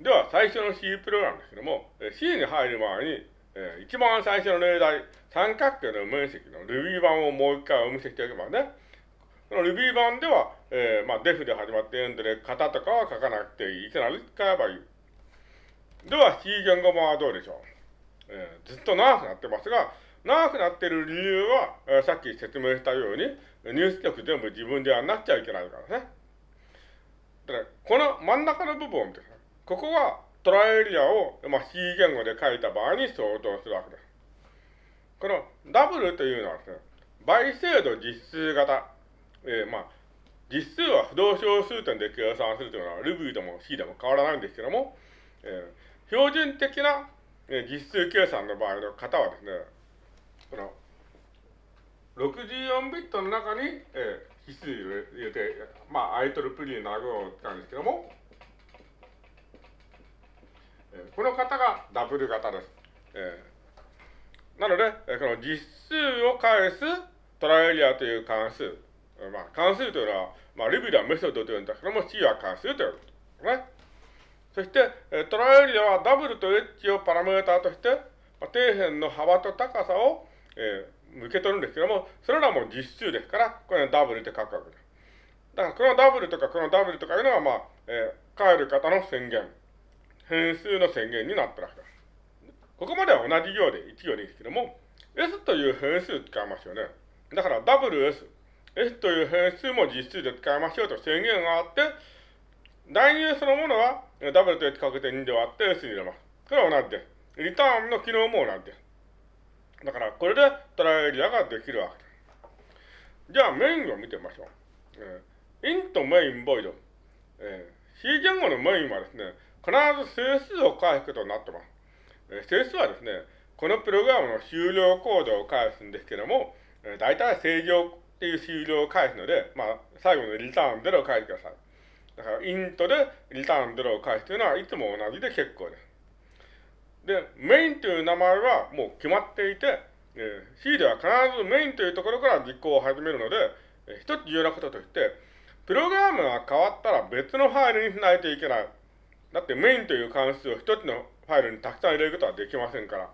では、最初の C プログラムですけども、C に入る前に、一番最初の例題、三角形の面積の Ruby 版をもう一回お見せしておきますね。この Ruby 版では、えー、まあ、def で始まってエンドで型とかは書かなくていい。いきなり使えばいい。では、C 言語版はどうでしょう、えー、ずっと長くなってますが、長くなってる理由は、えー、さっき説明したように、入出力全部自分ではなっちゃいけないからね。だから、この真ん中の部分ですね。ここがトライエリアを、まあ、C 言語で書いた場合に相当するわけです。このダブルというのはですね、倍精度実数型。えー、まあ、実数は不動小数点で計算するというのは Ruby でも C でも変わらないんですけども、えー、標準的な、えー、実数計算の場合の型はですね、この64ビットの中に、えー、指数を入れて、まあ、IEEE の顎を使うんですけども、この型がダブル型です。えー、なので、この実数を返すトライエリアという関数。まあ、関数というのは、まあ、リビではメソッドというんだけども、C は関数というとね。そして、トライエリアはダブルとエッジをパラメータとして、まあ、底辺の幅と高さを、えー、受け取るんですけども、それらも実数ですから、これはダブルで書くわけです。だから、このダブルとかこのダブルとかいうのは、まあ、えー、帰る方の宣言。変数の宣言になってるわけです。ここまでは同じ行で1行でいいですけども、S という変数使いますよね。だから WS、S という変数も実数で使いましょうと宣言があって、代入そのものは W と H かけて2で割って S に入れます。これは同じです。リターンの機能も同じです。だからこれでトライエリアができるわけです。じゃあメインを見てみましょう。えー、イントメインボイド。えー、C 言語のメインはですね、必ず整数を返すことになってます。え整数はですね、このプログラムの終了コードを返すんですけども、え大体正常っていう終了を返すので、まあ、最後のリターン0を返してください。だから、イントでリターン0を返すというのはいつも同じで結構です。で、メインという名前はもう決まっていて、え C では必ずメインというところから実行を始めるので、え一つ重要なこととして、プログラムが変わったら別のファイルにしないといけない。だってメインという関数を一つのファイルにたくさん入れることはできませんから。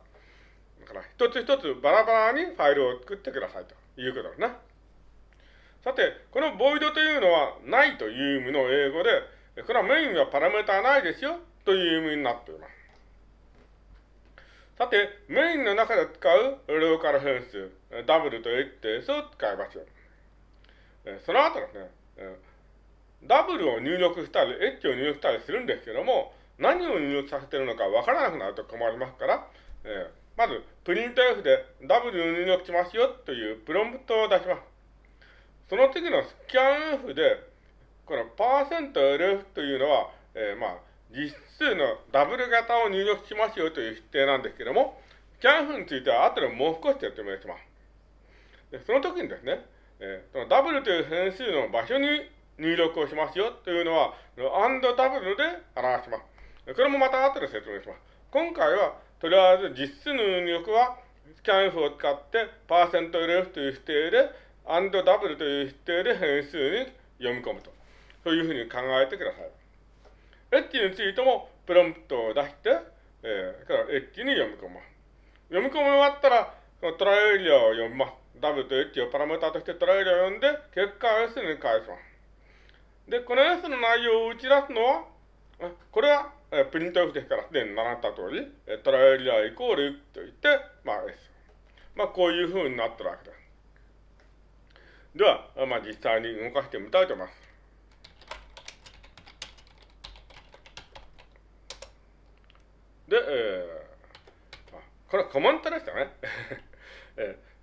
だから一つ一つバラバラにファイルを作ってくださいということですね。さて、このボイドというのはないという意味の英語で、これはメインはパラメータないですよという意味になっています。さて、メインの中で使うローカル変数、W と HTS を使いましょう。その後ですね、ダブルを入力したり、エッジを入力したりするんですけども、何を入力させてるのかわからなくなると困りますから、えー、まず、プリント F で W を入力しますよというプロンプトを出します。その次のスキャン F で、このパーセント %LF というのは、えー、まあ、実数のダブル型を入力しますよという指定なんですけども、スキャン F については後でもう少し説明します。でその時にですね、えー、その W という変数の場所に入力をしますよというのは、and w で表します。これもまた後で説明します。今回は、とりあえず実数の入力は、scanf を使って、パーセント %lf という指定で、and w という指定で変数に読み込むと。そういうふうに考えてください。エッジについても、プロンプトを出して、えー、からエッジに読み込む。読み込み終わったら、トライエリアを読みます。W とエッジをパラメータとしてトライエリアを読んで、結果を S に返します。で、この S の内容を打ち出すのは、これは、えプリント F ですから、すでに習った通り、えトライエリアイコールと言って、まあ S。まあこういう風になってるわけです。では、まあ実際に動かしてみたいと思います。で、えー、これはコメントでしたね。えー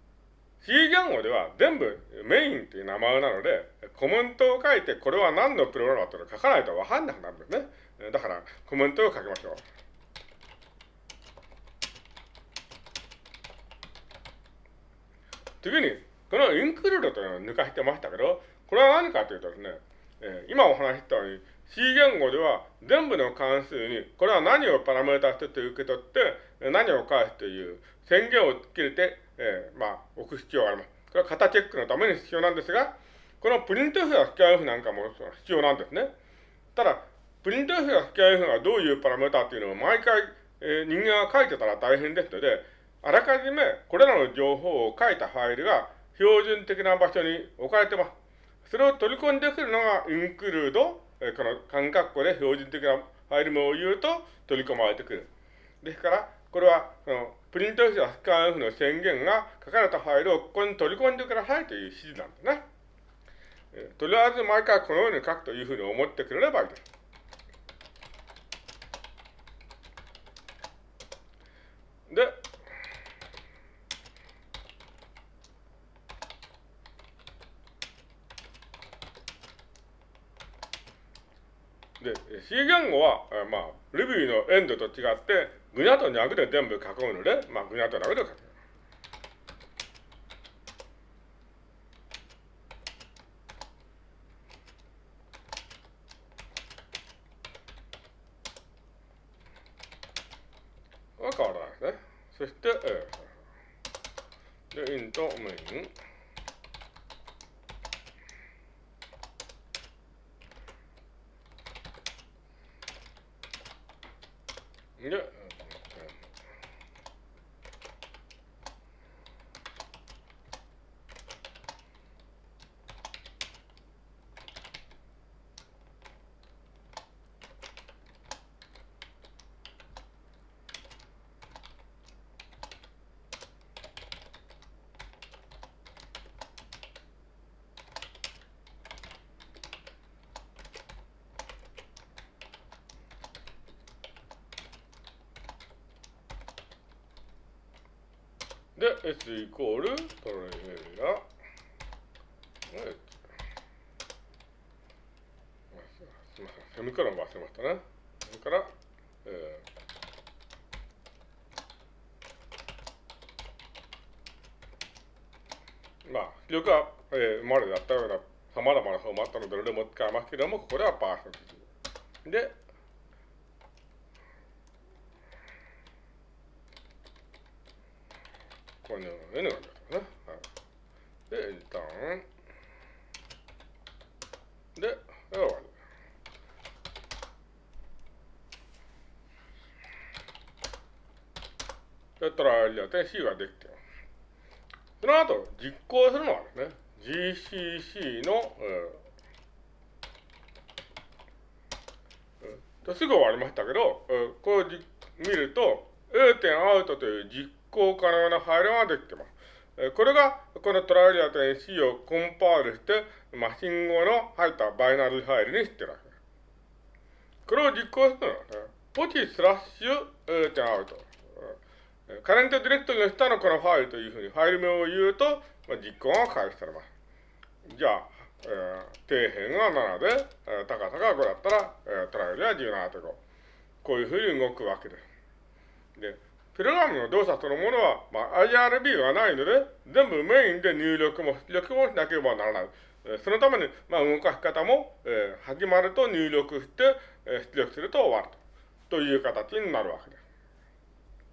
C 言語では全部メインっていう名前なので、コメントを書いてこれは何のプログラムだと書かないとわかんなくなるんですね。だからコメントを書きましょう。次に、このインクルードというのを抜かしてましたけど、これは何かというとですね、えー、今お話ししたように C 言語では全部の関数にこれは何をパラメータとして受け取って何を返すという宣言をつけてえー、まあ、置く必要があります。これは型チェックのために必要なんですが、このプリント F やスキャン F なんかも必要なんですね。ただ、プリント F がスキャン F がどういうパラメータっていうのを毎回、えー、人間が書いてたら大変ですので、あらかじめこれらの情報を書いたファイルが標準的な場所に置かれてます。それを取り込んでくるのがインクルード、この間括弧で標準的なファイル名を言うと取り込まれてくる。ですから、これは、そのプリント F やスキャン F の宣言が書かれたファイルをここに取り込んでくださいという指示なんですね。とりあえず毎回このように書くというふうに思ってくれればいいです。で、で、C 言語は、まあ、Ruby のエンドと違って、ぐにゃとにゃくで全部書くので、まあ、ぐにゃとにゃくで書く。そして、えー、で、イントメイン。で、で、S イコールトレーラー。すみません、セミコロン忘れましたね。それから、えー、まあ、記録は、えー、今までやったようなさまざまなフォーマットのどれでも使えますけれども、ここではパーセンテージ。で、このようになりますね。はい、で、一旦、で、終わり。で、トライアルやって C ができてます。その後、実行するのはですね、GCC の、えー、すぐ終わりましたけど、えー、こう見ると、A 点アウトという実行可能なファイルができてます。これが、このトライリアと NC をコンパイルして、マシン語の入ったバイナルファイルにしてるわけです。これを実行するのは、ね、ポチスラッシュ、えー、点アウト。カレントディレクトリの下のこのファイルというふうにファイル名を言うと、まあ、実行が開始されます。じゃあ、えー、底辺が7で、えー、高さが5だったら、えー、トライアルは17.5。こういうふうに動くわけです。で、プログラムの動作そのものは、まあ、IRB がないので、全部メインで入力も出力もしなければならない。そのために、まあ、動かし方も、えー、始まると入力して、えー、出力すると終わると。という形になるわけです。